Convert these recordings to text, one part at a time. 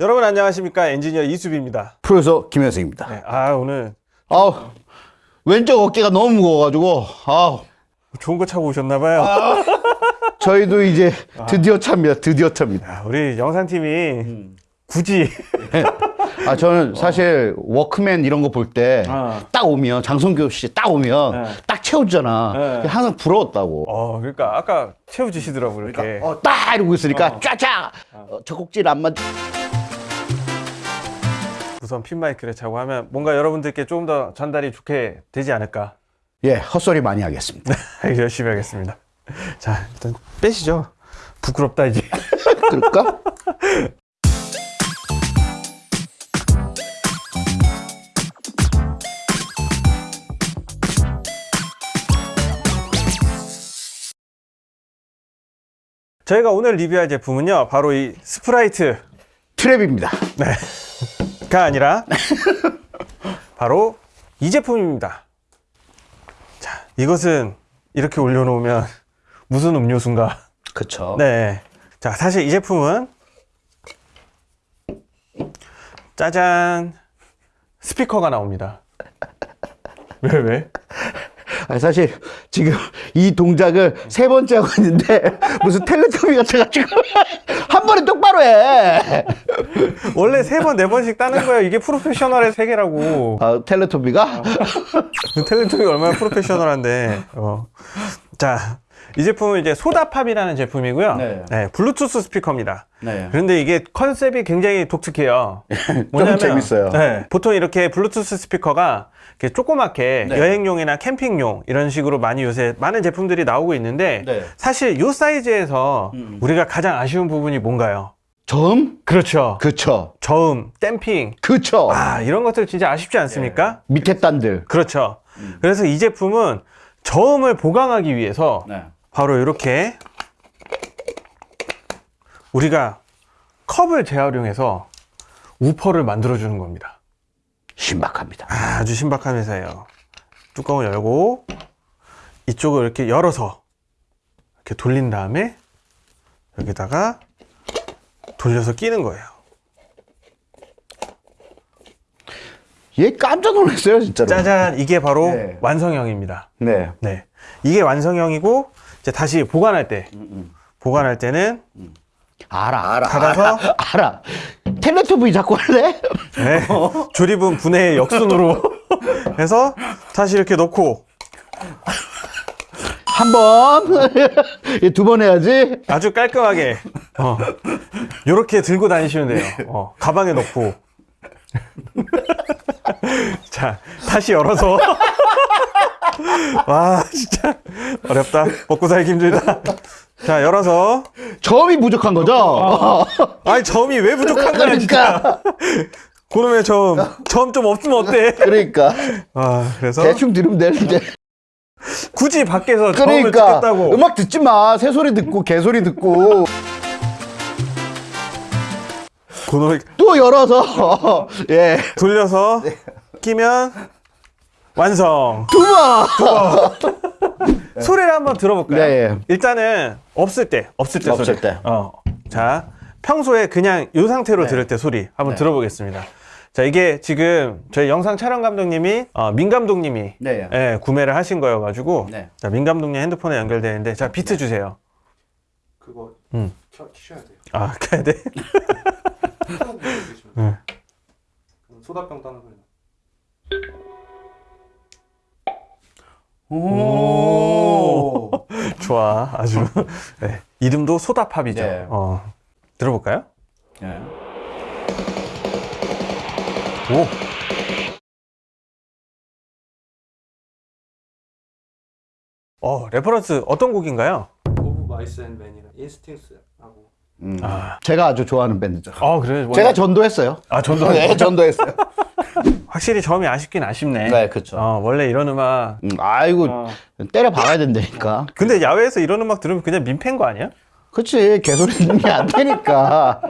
여러분 안녕하십니까 엔지니어 이수빈입니다. 프로듀서 김현승입니다. 네, 아 오늘 아우 왼쪽 어깨가 너무 무거워가지고 아우 좋은 거 차고 오셨나봐요. 저희도 이제 드디어 찹니다. 드디어 찹니다. 아, 우리 영상팀이 굳이 아 저는 사실 워크맨 이런 거 볼 때딱 어. 오면 장성규 씨 딱 오면 네. 딱 채워주잖아. 네. 항상 부러웠다고. 어 그러니까 아까 채워주시더라고 이렇게. 어, 딱 이러고 있으니까 쫙쫙 어, 젖꼭질 안 맞. 우선 핀 마이크를 차고 하면 뭔가 여러분들께 조금 더 전달이 좋게 되지 않을까. 예 헛소리 많이 하겠습니다. 열심히 하겠습니다. 자 일단 빼시죠. 부끄럽다 이제. 그럴까? 저희가 오늘 리뷰할 제품은요 바로 이 스프라이트 트랩입니다. 가 아니라 바로 이 제품입니다. 자, 이것은 이렇게 올려놓으면 무슨 음료수인가? 그쵸. 네. 자, 사실 이 제품은 짜잔 스피커가 나옵니다. 왜 왜? 사실 지금 이 동작을 세 번째 하고 있는데 무슨 텔레토비 같아가지고 한 번에 똑바로 해. 원래 세 번 네 번씩 따는 거예요. 이게 프로페셔널의 세계라고. 아, 텔레토비가 탤런트가 얼마나 프로페셔널한데. 어. 자, 이 제품은 이제 소다팝이라는 제품이고요. 네. 블루투스 스피커입니다. 네. 그런데 이게 컨셉이 굉장히 독특해요. 재밌어요. 네, 보통 이렇게 블루투스 스피커가 이렇게 조그맣게 네. 여행용이나 캠핑용 이런 식으로 많이 요새 많은 제품들이 나오고 있는데 네. 사실 이 사이즈에서 우리가 가장 아쉬운 부분이 뭔가요? 점? 그렇죠. 그쵸. 저음, 댐핑. 그쵸. 아, 이런 것들 진짜 아쉽지 않습니까? 밑에 단들. 그렇죠. 그래서 이 제품은 저음을 보강하기 위해서 네. 바로 이렇게 우리가 컵을 재활용해서 우퍼를 만들어 주는 겁니다. 신박합니다. 아주 신박한 회사예요. 뚜껑을 열고 이쪽을 이렇게 열어서 이렇게 돌린 다음에 여기다가 돌려서 끼는 거예요. 얘 깜짝 놀랐어요, 진짜로. 짜잔, 이게 바로 네. 완성형입니다. 네. 네, 이게 완성형이고 이제 다시 보관할 때 보관할 때는 알아, 알아. 닫아서? 알아. 알아. 텔레토비 자꾸 할래? 네, 조립은 분해의 역순으로 해서 다시 이렇게 넣고 한 번. 두 번 해야지. 아주 깔끔하게 어, 이렇게 들고 다니시면 돼요. 어, 가방에 넣고 자 다시 열어서 와 진짜 어렵다 먹고 살기 힘들다. 자 열어서 점이 부족한 거죠? 아니 점이 왜 부족한 거야. 그러니까. 그놈의 점, 점 좀 없으면 어때? 그러니까. 아 그래서 대충 들으면 되는데. 굳이 밖에서 점을 그러니까. 찍겠다고. 음악 듣지 마. 새소리 듣고, 개소리 듣고. 그놈의 또 열어서. 예. 돌려서 끼면 완성. 두 번. 소리를 한번 들어볼까요? 네, 예. 일단은 없을 때, 없을 때 없을 소리. 때. 어. 자, 평소에 그냥 이 상태로 네. 들을 때 소리 한번 들어보겠습니다. 자, 이게 지금 저희 영상 촬영 감독님이 어, 민 감독님이 네. 예, 구매를 하신 거여 가지고 네. 자, 민 감독님 핸드폰에 연결되는데 자, 비트 주세요. 그거 음. 켜, 키셔야 돼요. 아, 가야 돼? 네. 소다병 따는 소리. 오. 좋아, 아주. 네. 이름도 소다팝이죠. 네. 어. 들어볼까요? 예. 오. 어, reference 어떤 곡인가요? Of Mice & Men이랑 Instincts하고 음. 아. 제가 아주 좋아하는 밴드죠. 아, 그래요? 제가 전도했어요. 아, 전도. 네, 전도했어요. 확실히 점이 아쉽긴 아쉽네. 네, 그쵸. 어, 원래 이런 음악. 음, 아이고, 어. 때려 박아야 된다니까. 근데 야외에서 이런 음악 들으면 그냥 민폐인 거 아니야? 그치, 개소리 듣는 게 안 되니까.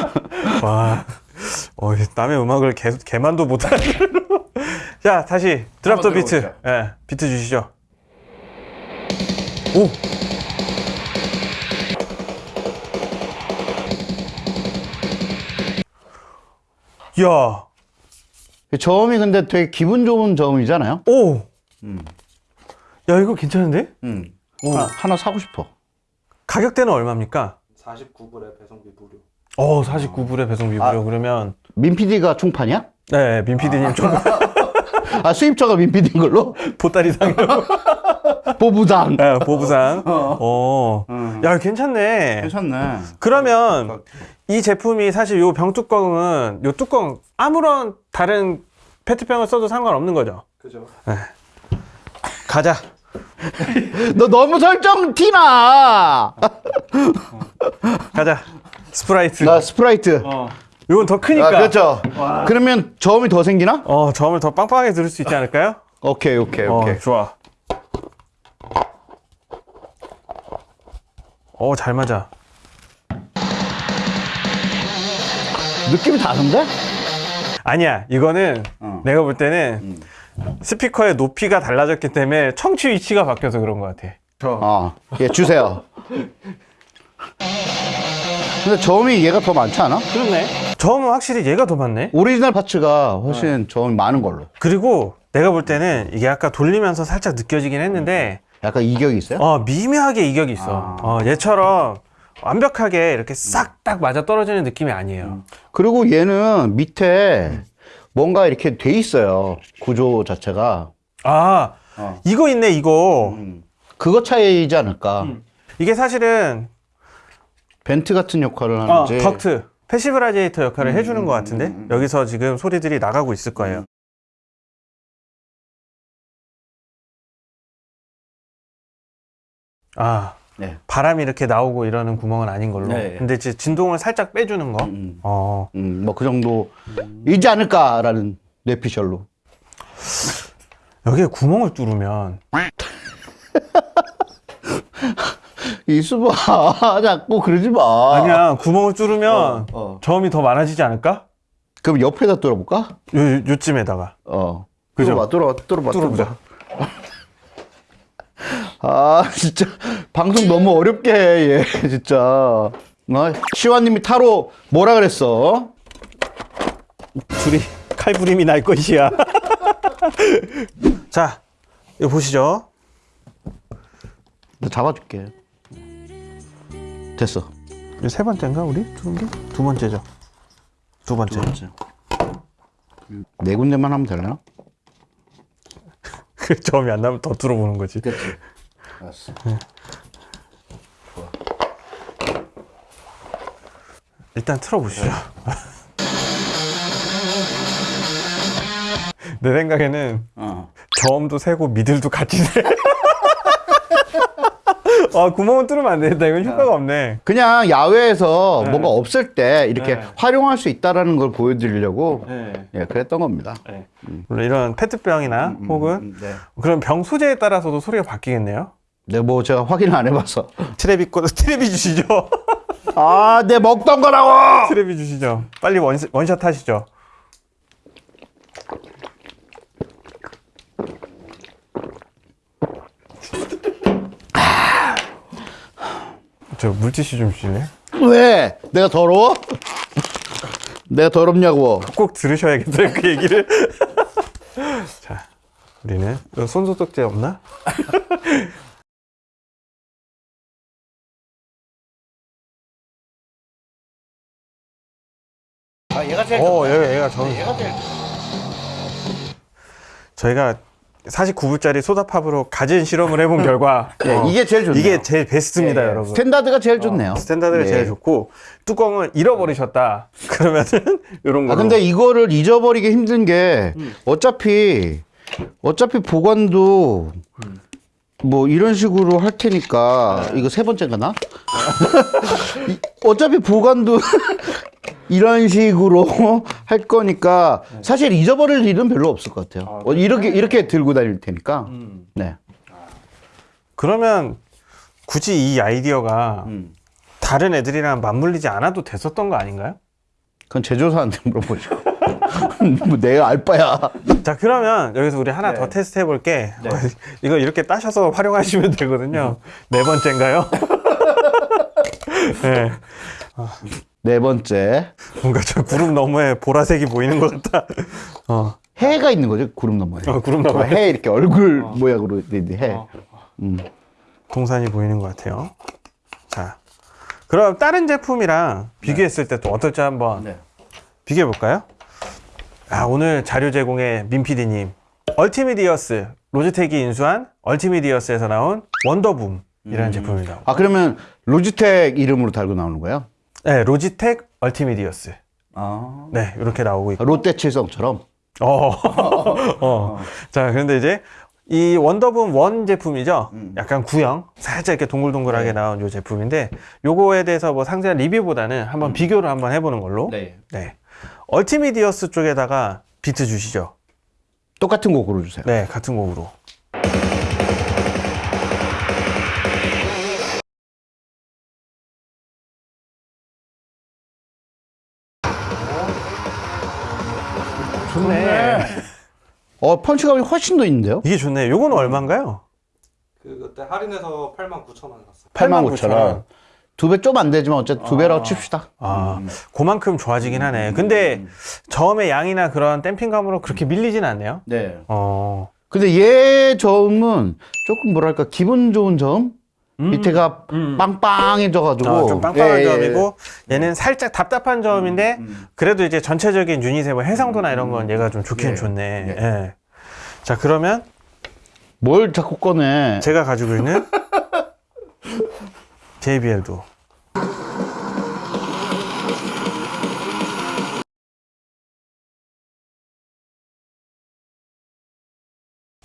와. 어, 남의 음악을 개, 개만도 못하는. 자, 다시 드랍 더 비트. 예, 비트 주시죠. 오. 야, 저음이 근데 되게 기분 좋은 저음이잖아요. 오, 음. 야 이거 괜찮은데? 음. 오. 하나, 하나 사고 싶어. 가격대는 얼마입니까? 49불에 배송비 무료. 어, 49불에 배송비 무료 그러면 민 PD가 충판이야? 네, 민 PD님 좀 아 수입처가 민 PD인 걸로? 보따리 상요. 보부장. 네, 보부상. 어. 야, 괜찮네. 괜찮네. 그러면 이 제품이 사실 요병 뚜껑은 요 뚜껑 아무런 다른 페트병을 써도 상관없는 거죠. 그죠? 가자. 너 너무 설정 티나. 가자. 스프라이트. 나 스프라이트. 어. 요건 더 크니까. 아, 그렇죠. 그러면 저음이 더 생기나? 어, 저음을 더 빵빵하게 들을 수 있지 않을까요? 오케이, 오케이, 오케이. 어, 좋아. 어, 잘 맞아. 느낌이 다른데? 아니야, 이거는 어. 내가 볼 때는 스피커의 높이가 달라졌기 때문에 청취 위치가 바뀌어서 그런 것 같아. 어, 예, 주세요. 근데 저음이 얘가 더 많지 않아? 그렇네. 저음은 확실히 얘가 더 많네. 오리지널 parts가 훨씬 저음이 많은 걸로. 그리고 내가 볼 때는 이게 아까 돌리면서 살짝 느껴지긴 했는데 약간 이격이 있어요? 어, 미묘하게 이격이 있어. 어, 얘처럼 완벽하게 이렇게 싹 딱 맞아 떨어지는 느낌이 아니에요. 그리고 얘는 밑에 뭔가 이렇게 돼 있어요. 구조 자체가. 아, 어. 이거 있네, 이거. 그거 차이지 않을까. 이게 사실은 vent 같은 역할을 어, 하는지. 덕트 passive radiator 역할을 해주는 것 같은데 여기서 지금 소리들이 나가고 있을 거예요. 아 네. 바람이 이렇게 나오고 이러는 구멍은 아닌 걸로. 네. 근데 이제 진동을 살짝 빼주는 거. 음. 어 음, 뭐 그 정도이지 않을까라는 뇌피셜로. 여기에 구멍을 뚫으면 이수봐 자꾸 그러지 마. 아니야 구멍을 뚫으면 어, 어. 저음이 더 많아지지 않을까? 그럼 옆에다 뚫어볼까? 요, 요- 요쯤에다가 어. 그죠? 뚫어봐, 뚫어봐, 뚫어봐, 뚫어보자. 아, 진짜 방송 너무 어렵게 해, 얘 진짜. 어, 시완님이 타로 뭐라 그랬어? 둘이 칼부림이 날 것이야. 자, 이거 보시죠. 나 잡아줄게. 됐어. 세 번째인가 우리 두는 게? 두 번째죠. 두 번째. 네 군데만 하면 되려나? 그 점이 안 나면 더 뚫어보는 거지. 됐지. 알았어. 일단 틀어보시죠. 내 생각에는 어. 저음도 세고 middle도 같이 세. 아 구멍은 뚫으면 안 되겠다. 이건 효과가 없네. 그냥 야외에서 뭔가 없을 때 이렇게 네. 활용할 수 있다라는 걸 보여드리려고 네. 예, 그랬던 겁니다. 물론 이런 페트병이나 혹은 네. 그런 병 소재에 따라서도 소리가 바뀌겠네요. 네, 뭐 제가 확인을 안 해봐서. 트레비 거 트레비 주시죠. 아, 내 먹던 거라고! 트레비 주시죠. 빨리 원, 원샷 하시죠. 저 물티슈 좀 주실래요? 왜? 내가 더러워? 내가 더럽냐고. 꼭 들으셔야겠어요 그 얘기를. 자, 우리는 손소독제 없나? 얘가 제일 어, 얘가 얘가 저 얘가 제일 저희가 49불짜리 소다팝으로 가진 실험을 해본 결과 네, 어, 이게 제일 좋네요. 이게 제일 베스트입니다, 예, 예. 여러분. 스탠다드가 제일 좋네요. 스탠다드가 네. 제일 좋고 뚜껑을 잃어버리셨다. 그러면은 이런 거. 아 근데 이거를 잊어버리기 힘든 게 어차피 어차피 보관도 뭐 이런 식으로 할 테니까 이거 세 번째가 나? 이- 어차피 보관도 이런 식으로 할 거니까 사실 잊어버릴 일은 별로 없을 것 같아요. 어, 이렇게 이렇게 들고 다닐 테니까. 네. 그러면 굳이 이 아이디어가 음. 다른 애들이랑 맞물리지 않아도 됐었던 거 아닌가요? 그건 제조사한테 물어보죠. 뭐 내가 알 바야. 자 그러면 여기서 우리 하나 네. 더 테스트 해볼게. 어, 이거 이렇게 따셔서 활용하시면 되거든요. 네 번째인가요? 네. 네 번째 뭔가 저 구름 너머에 보라색이 보이는 것 같다. 어, 해가 있는 거죠 구름 너머에. 어, 구름 너머에. 해 이렇게 얼굴 모양으로 돼 있는 해. 어. 음. 동산이 보이는 것 같아요. 자, 그럼 다른 제품이랑 비교했을 때또 어떨지 한번 네. 비교해 볼까요? 아, 오늘 자료 제공해 민PD님. 얼티미디어스, 로지텍이 인수한 얼티미디어스에서 나온 원더붐이라는 제품입니다. 아 그러면 로지텍 이름으로 달고 나오는 거예요? 네, 로지텍 얼티미디어스. 아. 네, 이렇게 나오고 있고. 롯데 칠성처럼. 어. 어. 자, 그런데 이제 이 원더붐 원 제품이죠. 약간 구형, 살짝 이렇게 동글동글하게 나온 요 제품인데 요거에 대해서 뭐 상세한 리뷰보다는 한번 비교를 한번 해보는 걸로. 네. 네. 얼티미디어스 쪽에다가 비트 주시죠. 똑같은 곡 고르주세요. 네, 같은 곡으로. 어 펀치감이 훨씬 더 있는데요? 이게 좋네. 요거는 얼마인가요? 그 그때 할인해서 8만 9천 원 샀어요. 8만 9천 원. 두 배 좀 안 되지만 어쨌든 두 배라고 칩시다. 아, 그만큼 좋아지긴 하네. 근데 저음의 양이나 그런 댐핑감으로 그렇게 밀리진 않네요. 네. 어. 근데 얘 저음은 조금 뭐랄까 기분 좋은 저음? 음. 밑에가 빵빵해져가지고 어, 좀 빵빵한 예, 예. 점이고 얘는 살짝 답답한 점인데 음, 그래도 이제 전체적인 유닛의 뭐 해상도나 이런 건 얘가 좀 좋긴 예, 좋네. 예. 예. 자 그러면 뭘 자꾸 꺼내? 제가 가지고 있는 JBL도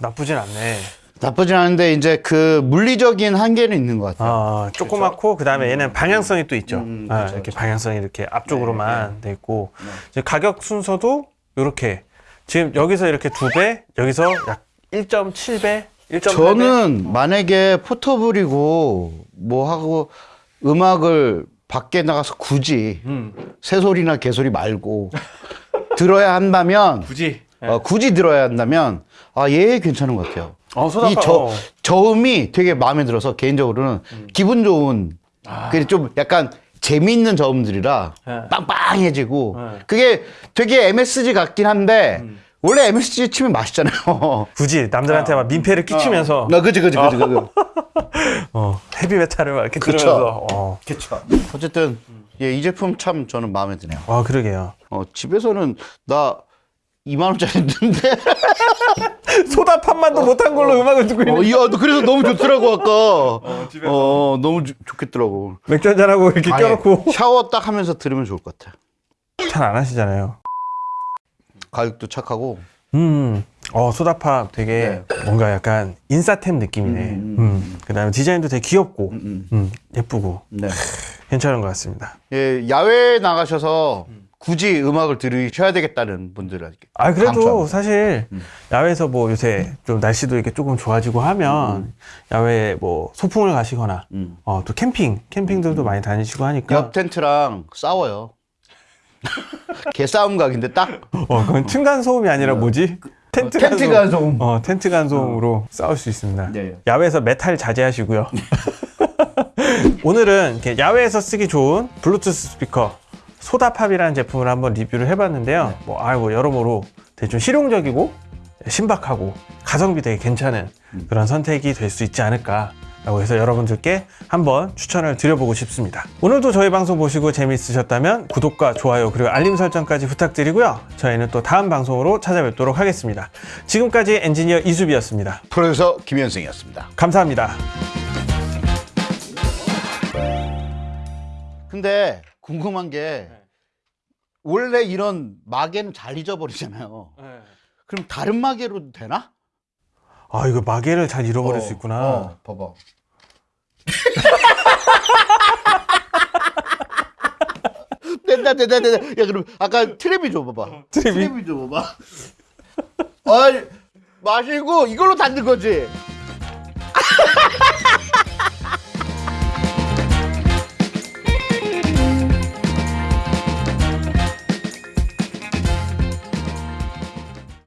나쁘진 않네. 나쁘진 않은데 이제 그 물리적인 한계는 있는 것 같아요. 아, 조그맣고 그 다음에 얘는 방향성이 또 있죠. 음, 아, 그쵸, 이렇게 그쵸. 방향성이 이렇게 앞쪽으로만 돼 있고 네. 이제 가격 순서도 이렇게 지금 여기서 이렇게 두 배, 여기서 약 1.7배, 1.8배. 저는 만약에 포터블이고 뭐 하고 음악을 밖에 나가서 굳이 음, 새소리나 개소리 말고 들어야 한다면 굳이 어, 굳이 들어야 한다면 아 얘 괜찮은 것 같아요. 어. 이 저, 어. 음. 저음이 되게 마음에 들어서 개인적으로는 기분 좋은 아. 그게 좀 약간 재미있는 저음들이라 네. 빵빵해지고 네. 음. 그게 되게 MSG 같긴 한데 원래 MSG 치면 맛있잖아요. 굳이 남들한테 막 민폐를 끼치면서 나 그지 그지 그지 그지. 어, 헤비 메탈을 막 이렇게 그쵸. 들으면서 어. 어쨌든 예, 이 제품 참 저는 마음에 드네요. 아, 그러게요. 어, 집에서는 나 2만 원짜리 했는데 소다 판만도 못한 걸로 음악을 듣고 있는 어, 이야, 너 그래서 너무 좋더라고 아까. 어, 너무 좋- 좋겠더라고. 맥주 한잔하고 이렇게 아예 껴놓고 샤워 딱 하면서 들으면 좋을 것 같아. 잘 안 하시잖아요. 가격도 착하고. 음, 어, 소다팝 되게 뭔가 약간 인싸템 느낌이네. 음, 음, 그 다음에 디자인도 되게 귀엽고, 음. 음, 예쁘고, 네. 괜찮은 것 같습니다. 예, 야외에 나가셔서 굳이 음악을 들으셔야 되겠다는 분들은 아, 그래도 강추합니다. 사실 음. 야외에서 뭐 요새 좀 날씨도 이렇게 조금 좋아지고 하면 야외에 뭐 소풍을 가시거나, 음. 어, 또 캠핑, 캠핑들도 많이 다니시고 하니까, 옆 텐트랑 싸워요. 개싸움 각인데 딱 어, 그건 층간 소음이 아니라 뭐지? 텐트 텐트 간소음. 어, 텐트 간소음으로 싸울 수 있습니다. 네. 야외에서 메탈 자제하시고요. 오늘은 야외에서 쓰기 좋은 블루투스 스피커 소다팝이라는 제품을 한번 리뷰를 해봤는데요. 뭐, 아, 뭐 여러모로 되게 좀 실용적이고 신박하고 가성비 되게 괜찮은 그런 선택이 될 수 있지 않을까. 라고 해서 여러분들께 한번 추천을 드려보고 싶습니다. 오늘도 저희 방송 보시고 재미있으셨다면 구독과 좋아요 그리고 알림 설정까지 부탁드리고요. 저희는 또 다음 방송으로 찾아뵙도록 하겠습니다. 지금까지 엔지니어 이수비였습니다. 프로듀서 김현승이었습니다. 감사합니다. 근데 궁금한 게 원래 이런 마개는 잘 잊어버리잖아요. 그럼 다른 마개로도 되나? 아 이거 마개를 잘 잃어버릴 수 있구나. 어, 봐봐. 된다 된다 된다. 야 그럼 아까 트랩이 줘 봐봐. 트랩이? 줘봐봐. 아 마시고 이걸로 닫는 거지.